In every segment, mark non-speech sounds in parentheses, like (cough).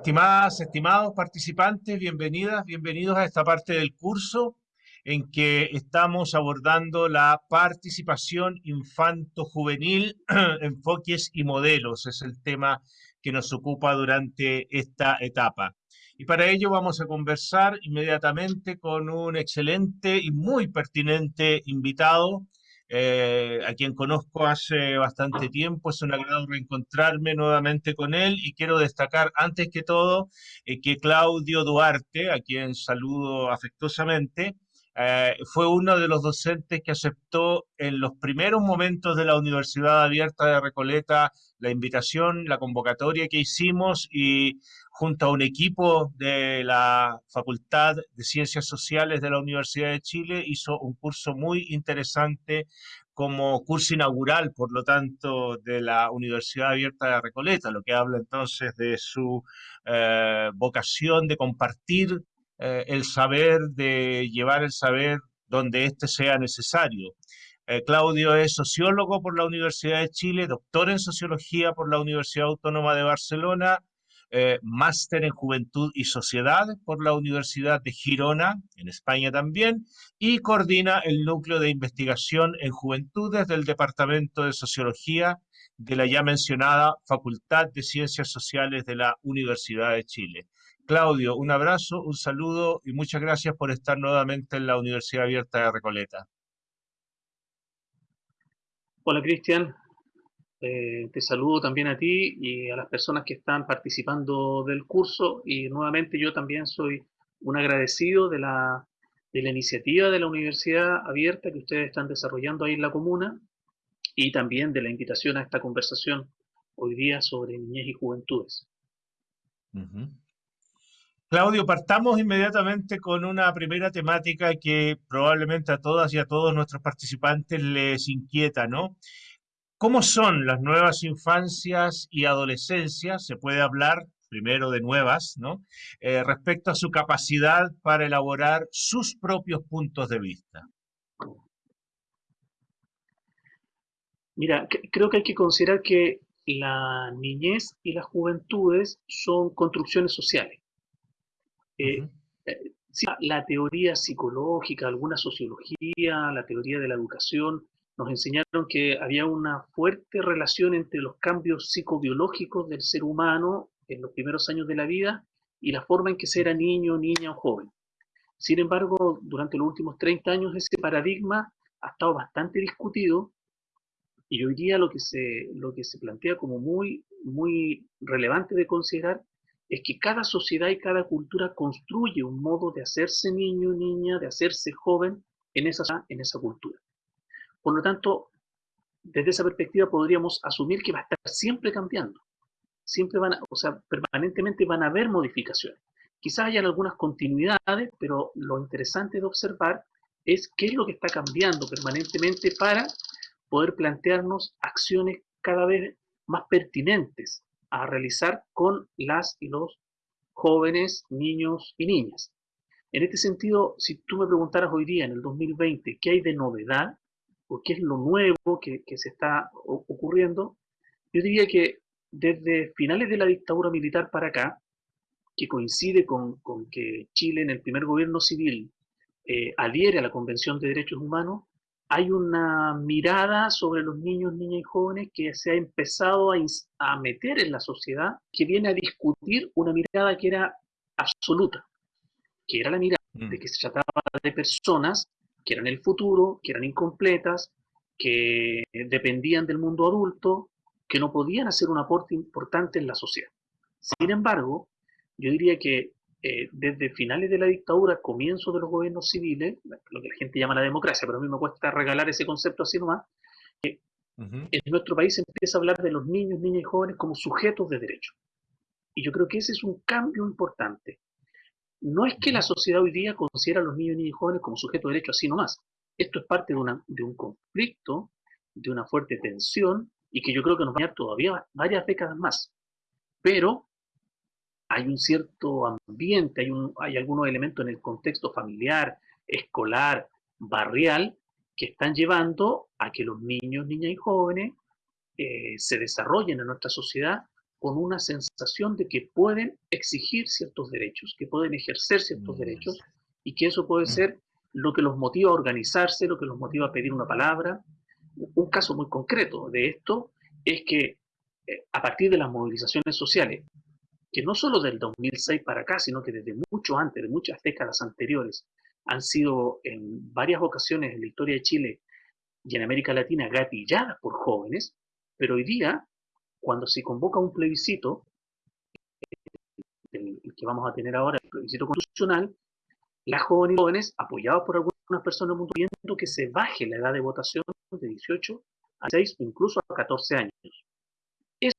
Estimadas, estimados participantes, bienvenidas, bienvenidos a esta parte del curso en que estamos abordando la participación infanto-juvenil, (clears throat) enfoques y modelos. Es el tema que nos ocupa durante esta etapa. Y para ello vamos a conversar inmediatamente con un excelente y muy pertinente invitado, eh, a quien conozco hace bastante tiempo. Es un agrado reencontrarme nuevamente con él y quiero destacar antes que todo eh, que Claudio Duarte, a quien saludo afectuosamente, eh, fue uno de los docentes que aceptó en los primeros momentos de la Universidad Abierta de Recoleta la invitación, la convocatoria que hicimos y junto a un equipo de la Facultad de Ciencias Sociales de la Universidad de Chile hizo un curso muy interesante como curso inaugural, por lo tanto, de la Universidad Abierta de Recoleta, lo que habla entonces de su eh, vocación de compartir eh, el saber, de llevar el saber donde éste sea necesario. Eh, Claudio es sociólogo por la Universidad de Chile, doctor en sociología por la Universidad Autónoma de Barcelona, eh, máster en Juventud y Sociedad por la Universidad de Girona, en España también, y coordina el núcleo de investigación en juventudes del Departamento de Sociología de la ya mencionada Facultad de Ciencias Sociales de la Universidad de Chile. Claudio, un abrazo, un saludo y muchas gracias por estar nuevamente en la Universidad Abierta de Recoleta. Hola Cristian, eh, te saludo también a ti y a las personas que están participando del curso y nuevamente yo también soy un agradecido de la, de la iniciativa de la Universidad Abierta que ustedes están desarrollando ahí en la comuna y también de la invitación a esta conversación hoy día sobre niñez y juventudes. Claudio, partamos inmediatamente con una primera temática que probablemente a todas y a todos nuestros participantes les inquieta, ¿no? ¿Cómo son las nuevas infancias y adolescencias? Se puede hablar primero de nuevas, ¿no? Eh, respecto a su capacidad para elaborar sus propios puntos de vista. Mira, creo que hay que considerar que la niñez y las juventudes son construcciones sociales eh, eh, la teoría psicológica, alguna sociología, la teoría de la educación, nos enseñaron que había una fuerte relación entre los cambios psicobiológicos del ser humano en los primeros años de la vida y la forma en que se era niño, niña o joven. Sin embargo, durante los últimos 30 años ese paradigma ha estado bastante discutido y hoy día lo que se, lo que se plantea como muy, muy relevante de considerar es que cada sociedad y cada cultura construye un modo de hacerse niño, niña, de hacerse joven en esa, en esa cultura. Por lo tanto, desde esa perspectiva podríamos asumir que va a estar siempre cambiando. Siempre van a, o sea, permanentemente van a haber modificaciones. Quizás hayan algunas continuidades, pero lo interesante de observar es qué es lo que está cambiando permanentemente para poder plantearnos acciones cada vez más pertinentes a realizar con las y los jóvenes, niños y niñas. En este sentido, si tú me preguntaras hoy día, en el 2020, qué hay de novedad o qué es lo nuevo que, se está ocurriendo, yo diría que desde finales de la dictadura militar para acá, que coincide con, que Chile en el primer gobierno civil eh, adhiere a la Convención de Derechos Humanos, hay una mirada sobre los niños, niñas y jóvenes que se ha empezado a, meter en la sociedad, que viene a discutir una mirada que era absoluta, que era la mirada de mm. que se trataba de personas que eran el futuro, que eran incompletas, que dependían del mundo adulto, que no podían hacer un aporte importante en la sociedad. Sin embargo, yo diría que eh, desde finales de la dictadura, comienzo de los gobiernos civiles, lo que la gente llama la democracia, pero a mí me cuesta regalar ese concepto así nomás, que en nuestro país se empieza a hablar de los niños, niñas y jóvenes como sujetos de derecho. Y yo creo que ese es un cambio importante. No es que la sociedad hoy día considera a los niños, niñas y jóvenes como sujetos de derecho así nomás. Esto es parte de, una, de un conflicto, de una fuerte tensión, y que yo creo que nos va a llevar todavía varias décadas más. Pero hay un cierto ambiente, hay, un, hay algunos elementos en el contexto familiar, escolar, barrial, que están llevando a que los niños, niñas y jóvenes eh, se desarrollen en nuestra sociedad con una sensación de que pueden exigir ciertos derechos, que pueden ejercer ciertos mm. derechos y que eso puede mm. ser lo que los motiva a organizarse, lo que los motiva a pedir una palabra. Un caso muy concreto de esto es que eh, a partir de las movilizaciones sociales, que no solo del 2006 para acá, sino que desde mucho antes, de muchas décadas anteriores, han sido en varias ocasiones en la historia de Chile y en América Latina gatilladas por jóvenes, pero hoy día, cuando se convoca un plebiscito, el, que vamos a tener ahora, el plebiscito constitucional, las jóvenes y jóvenes, apoyados por algunas personas del mundo, pidiendo que se baje la edad de votación de 18 a 6 incluso a 14 años. Eso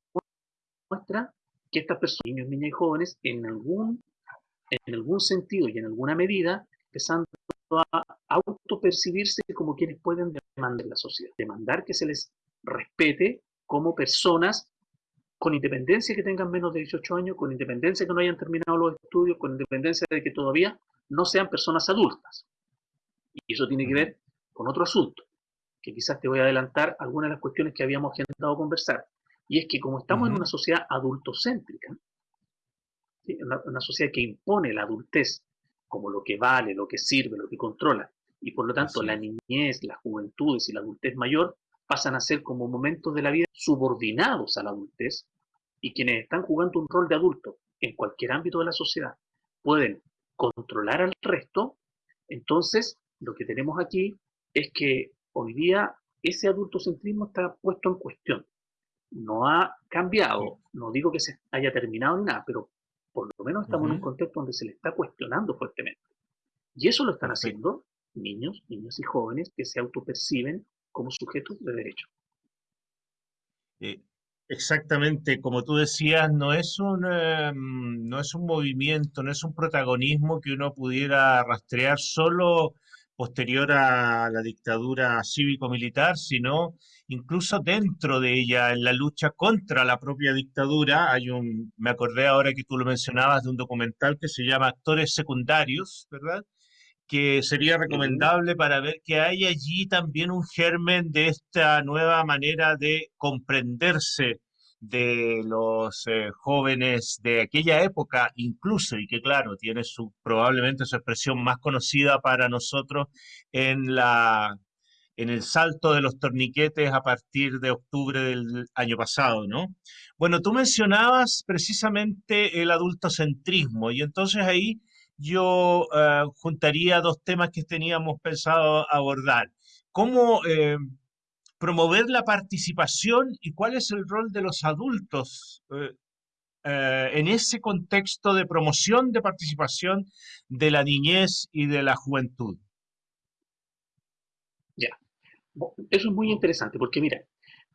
muestra que estas personas, niños, niñas y jóvenes, en algún, en algún sentido y en alguna medida, empezando a autopercibirse como quienes pueden demandar la sociedad, demandar que se les respete como personas con independencia que tengan menos de 18 años, con independencia que no hayan terminado los estudios, con independencia de que todavía no sean personas adultas. Y eso tiene que ver con otro asunto, que quizás te voy a adelantar algunas de las cuestiones que habíamos intentado conversar. Y es que como estamos en una sociedad adultocéntrica, una, sociedad que impone la adultez como lo que vale, lo que sirve, lo que controla, y por lo tanto la niñez, las juventudes y la adultez mayor pasan a ser como momentos de la vida subordinados a la adultez, y quienes están jugando un rol de adulto en cualquier ámbito de la sociedad pueden controlar al resto, entonces lo que tenemos aquí es que hoy día ese adultocentrismo está puesto en cuestión. No ha cambiado, no digo que se haya terminado ni nada, pero por lo menos estamos en un contexto donde se le está cuestionando fuertemente. Y eso lo están haciendo niños, niñas y jóvenes que se autoperciben como sujetos de derecho. Eh, Exactamente, como tú decías, no es un, em, no es un movimiento, no es un protagonismo que uno pudiera rastrear solo posterior a la dictadura cívico-militar, sino incluso dentro de ella, en la lucha contra la propia dictadura. Hay un, me acordé ahora que tú lo mencionabas, de un documental que se llama Actores Secundarios, ¿verdad? que sería recomendable para ver que hay allí también un germen de esta nueva manera de comprenderse de los eh, jóvenes de aquella época incluso y que claro tiene su probablemente su expresión más conocida para nosotros en la en el salto de los torniquetes a partir de octubre del año pasado, ¿no? Bueno, tú mencionabas precisamente el adultocentrismo y entonces ahí yo eh, juntaría dos temas que teníamos pensado abordar. ¿Cómo eh, promover la participación y cuál es el rol de los adultos eh, en ese contexto de promoción de participación de la niñez y de la juventud? Ya, eso es muy interesante porque mira,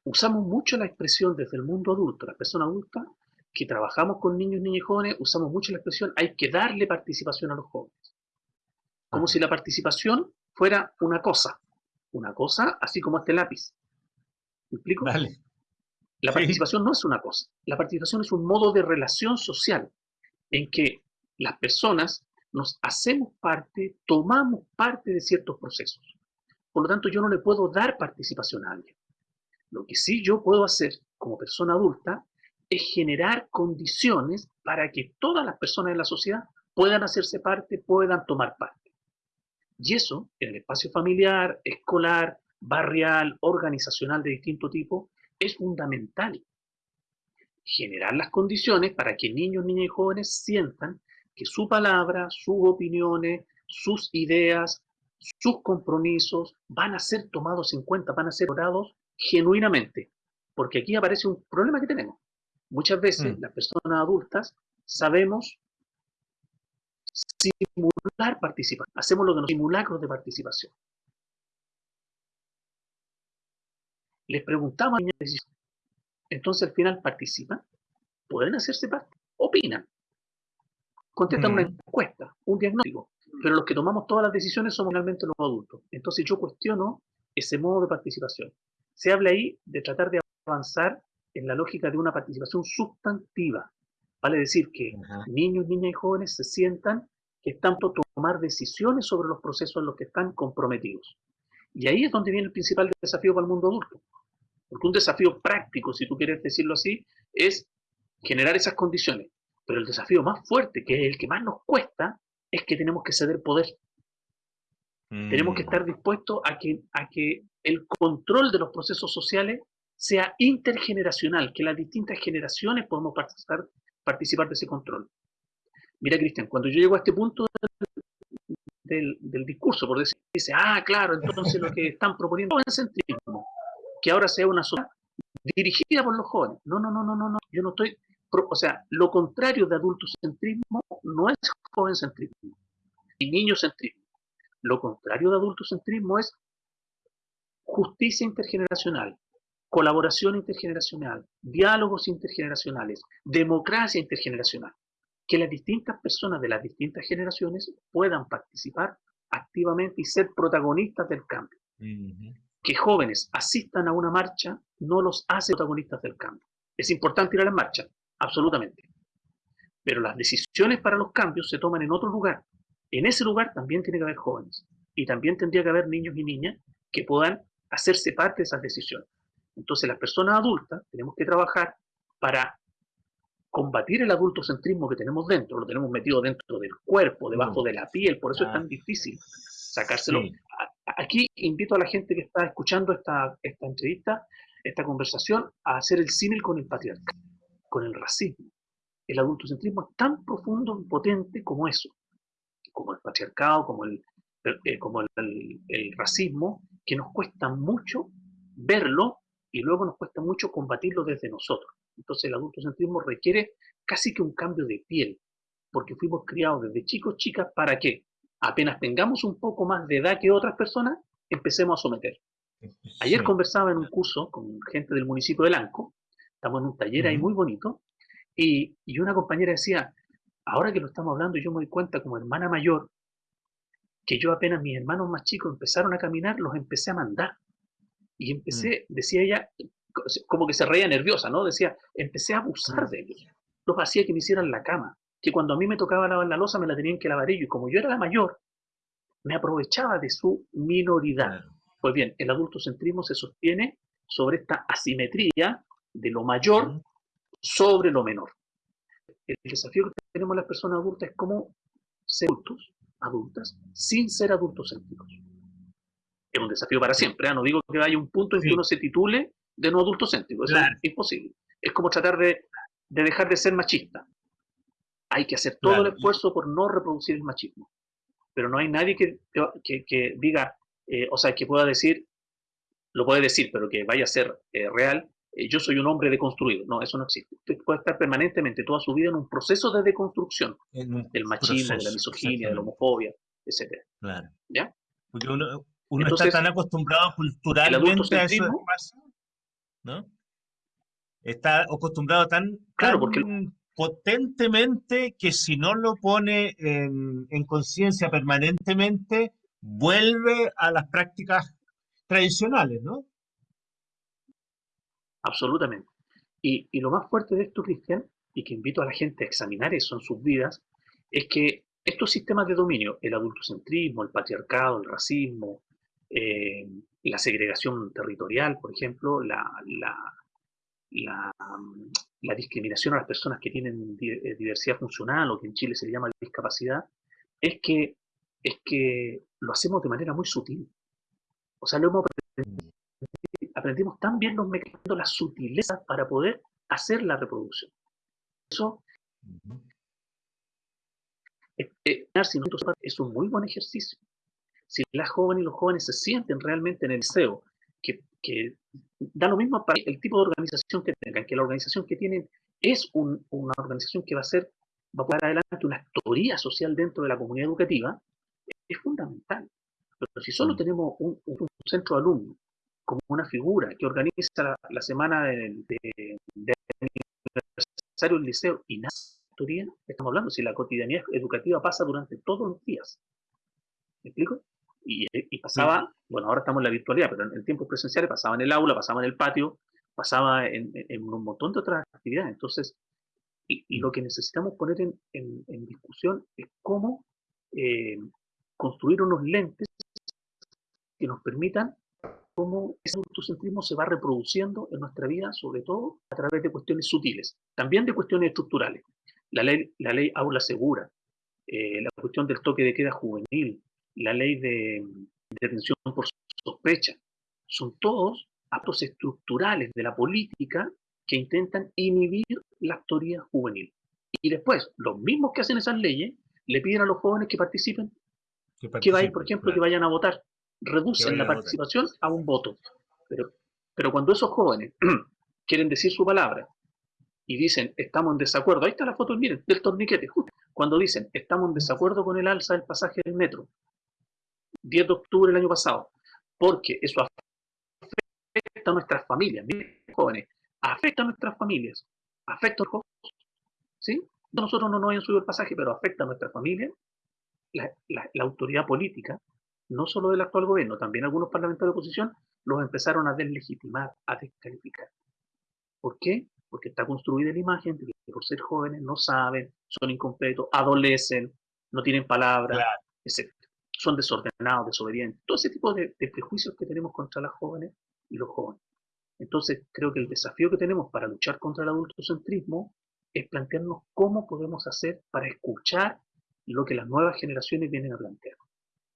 usamos mucho la expresión desde el mundo adulto, la persona adulta, que trabajamos con niños, niñas y jóvenes, usamos mucho la expresión hay que darle participación a los jóvenes. Como si la participación fuera una cosa. Una cosa así como este lápiz. ¿Me explico? La participación no es una cosa. La participación es un modo de relación social en que las personas nos hacemos parte, tomamos parte de ciertos procesos. Por lo tanto, yo no le puedo dar participación a alguien. Lo que sí yo puedo hacer como persona adulta es generar condiciones para que todas las personas de la sociedad puedan hacerse parte, puedan tomar parte. Y eso, en el espacio familiar, escolar, barrial, organizacional de distinto tipo, es fundamental. Generar las condiciones para que niños, niñas y jóvenes sientan que su palabra, sus opiniones, sus ideas, sus compromisos van a ser tomados en cuenta, van a ser orados genuinamente. Porque aquí aparece un problema que tenemos. Muchas veces mm. las personas adultas sabemos simular participación. Hacemos lo que nos simulacros de participación. Les preguntamos a entonces al final participan, pueden hacerse parte, opinan, contestan una mm. encuesta, un diagnóstico, pero los que tomamos todas las decisiones somos realmente los adultos. Entonces yo cuestiono ese modo de participación. Se habla ahí de tratar de avanzar en la lógica de una participación sustantiva. Vale decir que niños, niñas y jóvenes se sientan están por tomar decisiones sobre los procesos en los que están comprometidos. Y ahí es donde viene el principal desafío para el mundo adulto. Porque un desafío práctico, si tú quieres decirlo así, es generar esas condiciones. Pero el desafío más fuerte, que es el que más nos cuesta, es que tenemos que ceder poder. Tenemos que mm. estar dispuestos a que, a que el control de los procesos sociales sea intergeneracional, que las distintas generaciones podamos participar, participar de ese control. Mira, Cristian, cuando yo llego a este punto del, discurso, por decir, dice, ah, claro, entonces lo que están proponiendo es el centrismo, que ahora sea una sociedad dirigida por los jóvenes. No, no, no, no, no, no. Yo no estoy, o sea, lo contrario de adultocentrismo no es jovencentrismo y niñocentrismo. Lo contrario de adultocentrismo es justicia intergeneracional, colaboración intergeneracional, diálogos intergeneracionales, democracia intergeneracional. Que las distintas personas de las distintas generaciones puedan participar activamente y ser protagonistas del cambio que jóvenes asistan a una marcha no los hace protagonistas del cambio. Es importante ir a la marcha, absolutamente. Pero las decisiones para los cambios se toman en otro lugar. En ese lugar también tiene que haber jóvenes. Y también tendría que haber niños y niñas que puedan hacerse parte de esas decisiones. Entonces las personas adultas tenemos que trabajar para combatir el adultocentrismo que tenemos dentro, lo tenemos metido dentro del cuerpo, debajo de la piel, por eso es tan difícil sacárselo aquí invito a la gente que está escuchando esta, esta entrevista, esta conversación, a hacer el símil con el patriarcado, con el racismo. El adultocentrismo es tan profundo y potente como eso, como el patriarcado, como el, eh, como el, racismo, que nos cuesta mucho verlo y luego nos cuesta mucho combatirlo desde nosotros. Entonces el adultocentrismo requiere casi que un cambio de piel, porque fuimos criados desde chicos, chicas, ¿para qué? apenas tengamos un poco más de edad que otras personas, empecemos a someter. Ayer conversaba en un curso con gente del municipio de Lanco, estamos en un taller ahí muy bonito, y, una compañera decía, ahora que lo estamos hablando, yo me doy cuenta como hermana mayor, que yo apenas mis hermanos más chicos empezaron a caminar, los empecé a mandar. Y empecé, mm. decía ella, como que se reía nerviosa, ¿no? Decía, empecé a abusar de ellos. Los hacía que me hicieran la cama que cuando a mí me tocaba lavar la losa me la tenían que lavar ellos. Y como yo era la mayor, me aprovechaba de su minoridad. Pues bien, el adultocentrismo se sostiene sobre esta asimetría de lo mayor sobre lo menor. El desafío que tenemos las personas adultas es cómo ser adultos, adultas, sin ser adultocéntricos. Es un desafío para siempre. ¿eh? No digo que haya un punto en que uno se titule de no adultocéntrico. Eso es imposible. Es como tratar de dejar de ser machista. Hay que hacer todo el esfuerzo por no reproducir el machismo. Pero no hay nadie que, que, diga, eh, o sea, que pueda decir, lo puede decir, pero que vaya a ser eh, real, eh, yo soy un hombre deconstruido. No, eso no existe. Usted puede estar permanentemente toda su vida en un proceso de deconstrucción del machismo, de la misoginia, de la homofobia, etc. Claro. ¿Ya? Porque uno, está tan acostumbrado culturalmente a eso, ¿no? Está acostumbrado tan, claro, porque potentemente que si no lo pone en, conciencia permanentemente, vuelve a las prácticas tradicionales, ¿no? Absolutamente. Y, lo más fuerte de esto, Cristian, y que invito a la gente a examinar eso en sus vidas, es que estos sistemas de dominio, el adultocentrismo, el patriarcado, el racismo, eh, la segregación territorial, por ejemplo, la, la, la discriminación a las personas que tienen eh, diversidad funcional o que en Chile se le llama discapacidad, es que, es que lo hacemos de manera muy sutil. O sea, lo hemos aprendido, aprendimos tan bien los mecanismos, las sutilezas para poder hacer la reproducción. Eso es un muy buen ejercicio. Si las jóvenes y los jóvenes se sienten realmente en el deseo que, que da lo mismo para el tipo de organización que tengan, que la organización que tienen es una organización que va a ser, va a poner adelante una actoría social dentro de la comunidad educativa, es fundamental. Pero si solo mm. tenemos un, centro de alumnos como una figura que organiza la, semana de, de, aniversario del liceo y nada actoría, estamos hablando, si la cotidianidad educativa pasa durante todos los días. ¿Me explico? Y, pasaba, bueno, ahora estamos en la virtualidad, pero en, tiempos presenciales pasaba en el aula, pasaba en el patio, pasaba en, un montón de otras actividades. Entonces, y, lo que necesitamos poner en, discusión es cómo eh, construir unos lentes que nos permitan cómo ese autocentrismo se va reproduciendo en nuestra vida, sobre todo a través de cuestiones sutiles, también de cuestiones estructurales. La ley, la ley aula segura, eh, la cuestión del toque de queda juvenil, la ley de, detención por sospecha, son todos actos estructurales de la política que intentan inhibir la autoría juvenil. Y después, los mismos que hacen esas leyes le piden a los jóvenes que participen, que, vayan, por ejemplo, que vayan a votar. Reducen la participación a, un voto. Pero, pero cuando esos jóvenes (clears throat) quieren decir su palabra y dicen estamos en desacuerdo, ahí está la foto, miren, del torniquete, justo. Cuando dicen estamos en desacuerdo con el alza del pasaje del metro, 10 de octubre del año pasado, porque eso afecta a nuestras familias, miren, jóvenes, afecta a nuestras familias, afecta a los jóvenes, ¿sí? Nosotros no nos hayan subido el pasaje, pero afecta a nuestra familia, la, la autoridad política, no solo del actual gobierno, también algunos parlamentarios de oposición, los empezaron a deslegitimar, a descalificar. ¿Por qué? Porque está construida la imagen de que por ser jóvenes no saben, son incompletos, adolecen, no tienen palabra, etc. Son desordenados, desobedientes. Todo ese tipo de, de prejuicios que tenemos contra las jóvenes y los jóvenes. Entonces, creo que el desafío que tenemos para luchar contra el adultocentrismo es plantearnos cómo podemos hacer para escuchar lo que las nuevas generaciones vienen a plantear.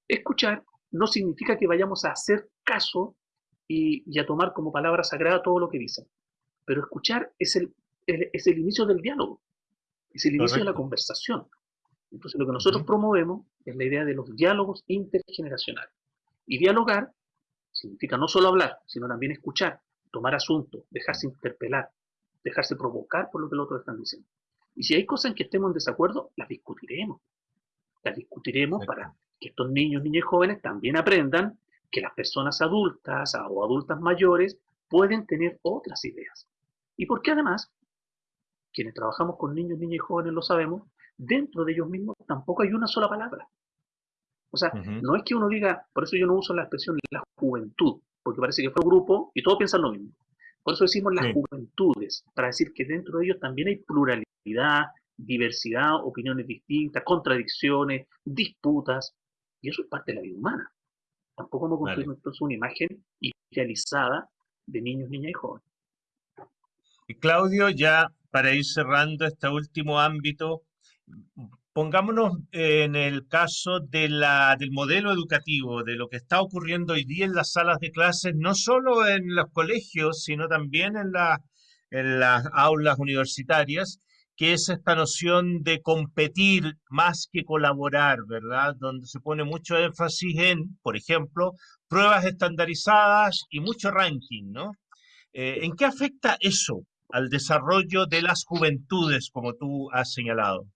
Escuchar no significa que vayamos a hacer caso y, a tomar como palabra sagrada todo lo que dicen, pero escuchar es el, es el inicio del diálogo, es el inicio de la conversación. Entonces lo que nosotros promovemos es la idea de los diálogos intergeneracionales. Y dialogar significa no solo hablar, sino también escuchar, tomar asuntos, dejarse interpelar, dejarse provocar por lo que los otros están diciendo. Y si hay cosas en que estemos en desacuerdo, las discutiremos. Las discutiremos para que estos niños, niñas y jóvenes también aprendan que las personas adultas o adultas mayores pueden tener otras ideas. Y porque además, quienes trabajamos con niños, niñas y jóvenes lo sabemos, dentro de ellos mismos tampoco hay una sola palabra. O sea, no es que uno diga, por eso yo no uso la expresión la juventud, porque parece que fue un grupo y todos piensan lo mismo. Por eso decimos las juventudes, para decir que dentro de ellos también hay pluralidad, diversidad, opiniones distintas, contradicciones, disputas, y eso es parte de la vida humana. Tampoco hemos construido entonces una imagen idealizada de niños, niñas y jóvenes. Y Claudio, ya para ir cerrando este último ámbito, pongámonos en el caso de la, del modelo educativo, de lo que está ocurriendo hoy día en las salas de clases, no solo en los colegios, sino también en, las aulas universitarias, que es esta noción de competir más que colaborar, ¿verdad? Donde se pone mucho énfasis en, por ejemplo, pruebas estandarizadas y mucho ranking, ¿no? Eh, ¿En qué afecta eso al desarrollo de las juventudes, como tú has señalado?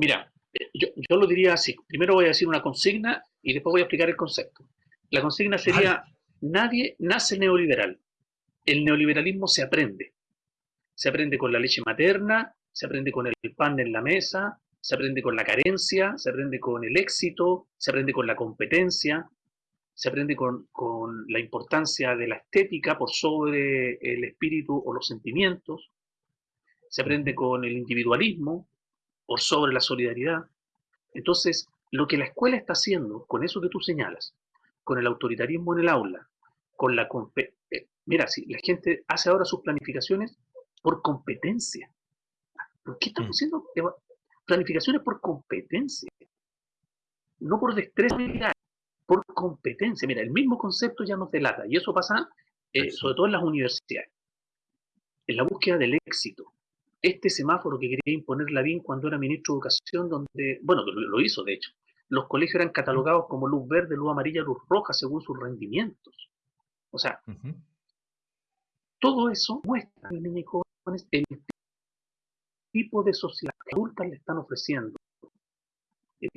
Mira, eh, yo, lo diría así. Primero voy a decir una consigna y después voy a explicar el concepto. La consigna sería, nadie nace neoliberal. El neoliberalismo se aprende. Se aprende con la leche materna, se aprende con el pan en la mesa, se aprende con la carencia, se aprende con el éxito, se aprende con la competencia, se aprende con, con, la importancia de la estética por sobre el espíritu o los sentimientos, se aprende con el individualismo, por sobre la solidaridad. Entonces, lo que la escuela está haciendo con eso que tú señalas, con el autoritarismo en el aula, con la... Eh, mira, si la gente hace ahora sus planificaciones por competencia. ¿Por qué estamos mm. haciendo planificaciones por competencia? No por destreza, por competencia. Mira, el mismo concepto ya nos delata, y eso pasa eh, sobre todo en las universidades, en la búsqueda del éxito, este semáforo que quería imponer Lavín cuando era ministro de Educación, donde, bueno, lo hizo de hecho, los colegios eran catalogados como luz verde, luz amarilla, luz roja, según sus rendimientos. O sea, todo eso muestra a los niños y jóvenes el tipo de sociedad que adultas le están ofreciendo, el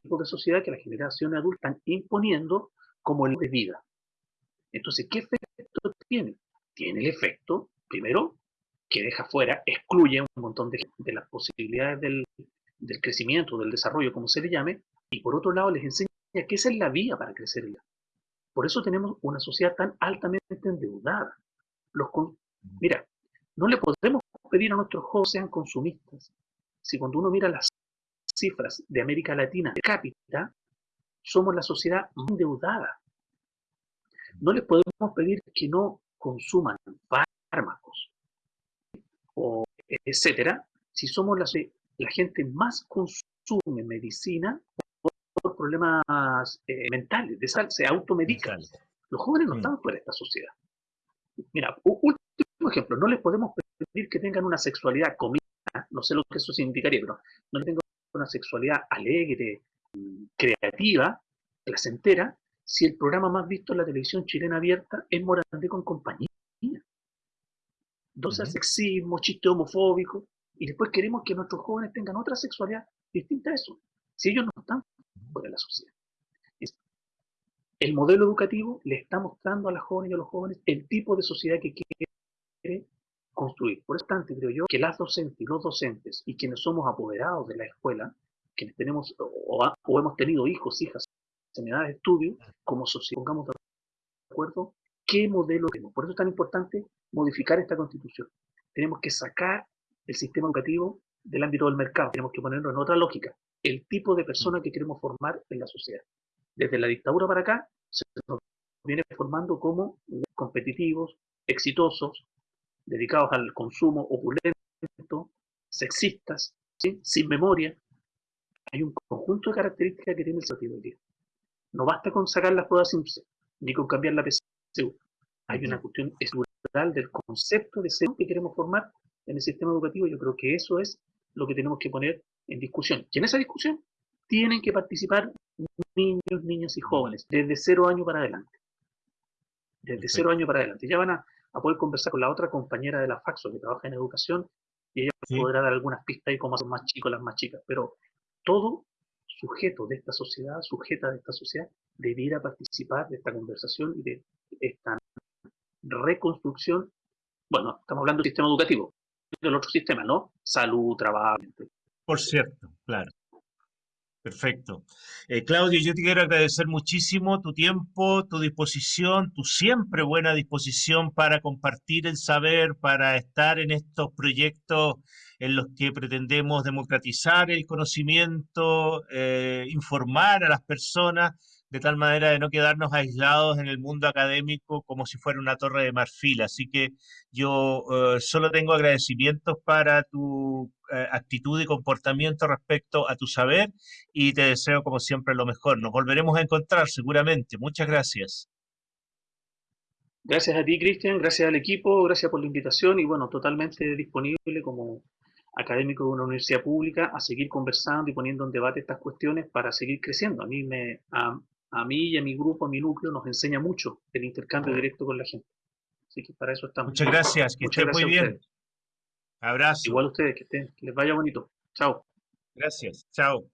tipo de sociedad que las generaciones adultas están imponiendo como el de vida. Entonces, ¿qué efecto tiene? Tiene el efecto, primero, que deja fuera, excluye un montón de, de las posibilidades del, del, crecimiento, del desarrollo, como se le llame, y por otro lado les enseña que esa es la vía para crecer. Por eso tenemos una sociedad tan altamente endeudada. Los Mira, no le podemos pedir a nuestros jóvenes sean consumistas. Si cuando uno mira las cifras de América Latina de cápita, somos la sociedad más endeudada. No les podemos pedir que no consuman fármacos o etcétera, si somos la, la gente más consume medicina por problemas eh, mentales, de sal, se automedican. Los jóvenes no mm. están fuera de esta sociedad. Mira, último ejemplo, no les podemos pedir que tengan una sexualidad comida, no sé lo que eso significaría, pero no tengan una sexualidad alegre, creativa, placentera, si el programa más visto en la televisión chilena abierta es Morandé con compañía. Entonces, sexismo, chiste homofóbico, y después queremos que nuestros jóvenes tengan otra sexualidad distinta a eso, si ellos no están fuera de la sociedad. El modelo educativo le está mostrando a las jóvenes y a los jóvenes el tipo de sociedad que quiere construir. Por eso tanto, creo yo, que las docentes y los docentes y quienes somos apoderados de la escuela, quienes tenemos o, hemos tenido hijos, hijas en edad de estudio, como sociedad, pongamos de acuerdo qué modelo tenemos. Por eso es tan importante modificar esta constitución. Tenemos que sacar el sistema educativo del ámbito del mercado, tenemos que ponerlo en otra lógica, el tipo de persona que queremos formar en la sociedad. Desde la dictadura para acá se nos viene formando como competitivos, exitosos, dedicados al consumo opulento, sexistas, sin memoria. Hay un conjunto de características que tiene el sentido. No basta con sacar las pruebas simples, ni con cambiar la PSU. Hay una cuestión estructural del concepto de ser que queremos formar en el sistema educativo. Yo creo que eso es lo que tenemos que poner en discusión. Y en esa discusión tienen que participar niños, niñas y jóvenes, desde cero años para adelante. Desde cero años para adelante. Ya van a, poder conversar con la otra compañera de la Faxo que trabaja en educación y ella podrá dar algunas pistas y cómo son más chicos las más chicas. Pero todo sujeto de esta sociedad, sujeta de esta sociedad, debiera participar de esta conversación y de esta reconstrucción. Bueno, estamos hablando del sistema educativo, del otro sistema, ¿no? Salud, trabajo. Por cierto, claro. Perfecto. Eh, Claudio, yo te quiero agradecer muchísimo tu tiempo, tu disposición, tu siempre buena disposición para compartir el saber, para estar en estos proyectos en los que pretendemos democratizar el conocimiento, eh, informar a las personas de tal manera de no quedarnos aislados en el mundo académico como si fuera una torre de marfil. Así que yo eh, solo tengo agradecimientos para tu eh, actitud y comportamiento respecto a tu saber y te deseo como siempre lo mejor. Nos volveremos a encontrar seguramente. Muchas gracias. Gracias a ti, Cristian, gracias al equipo, gracias por la invitación y bueno, totalmente disponible como académico de una universidad pública a seguir conversando y poniendo en debate estas cuestiones para seguir creciendo. A mí, me, a, mí y a mi grupo, a mi núcleo, nos enseña mucho el intercambio directo con la gente. Así que para eso estamos. Muchas gracias, que estén muy bien. Abrazo. Igual a ustedes, que, estén, que les vaya bonito. Chao. Gracias, chao.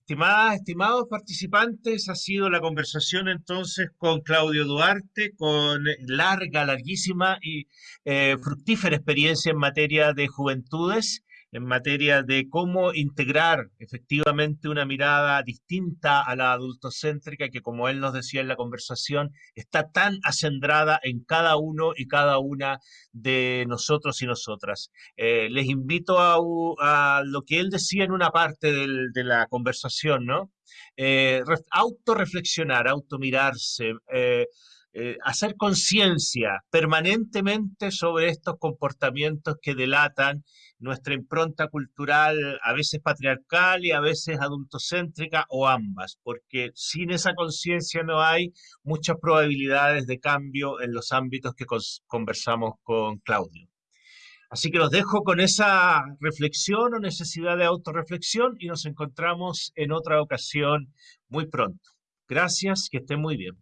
Estimadas, estimados participantes, ha sido la conversación entonces con Claudio Duarte, con larga, larguísima y eh, fructífera experiencia en materia de juventudes en materia de cómo integrar efectivamente una mirada distinta a la adultocéntrica que, como él nos decía en la conversación, está tan acendrada en cada uno y cada una de nosotros y nosotras. Eh, les invito a, lo que él decía en una parte de la conversación, ¿no? Eh, autorreflexionar, automirarse. Eh, eh, hacer conciencia permanentemente sobre estos comportamientos que delatan nuestra impronta cultural, a veces patriarcal y a veces adultocéntrica o ambas, porque sin esa conciencia no hay muchas probabilidades de cambio en los ámbitos que conversamos con Claudio. Así que los dejo con esa reflexión o necesidad de autorreflexión y nos encontramos en otra ocasión muy pronto. Gracias, que estén muy bien.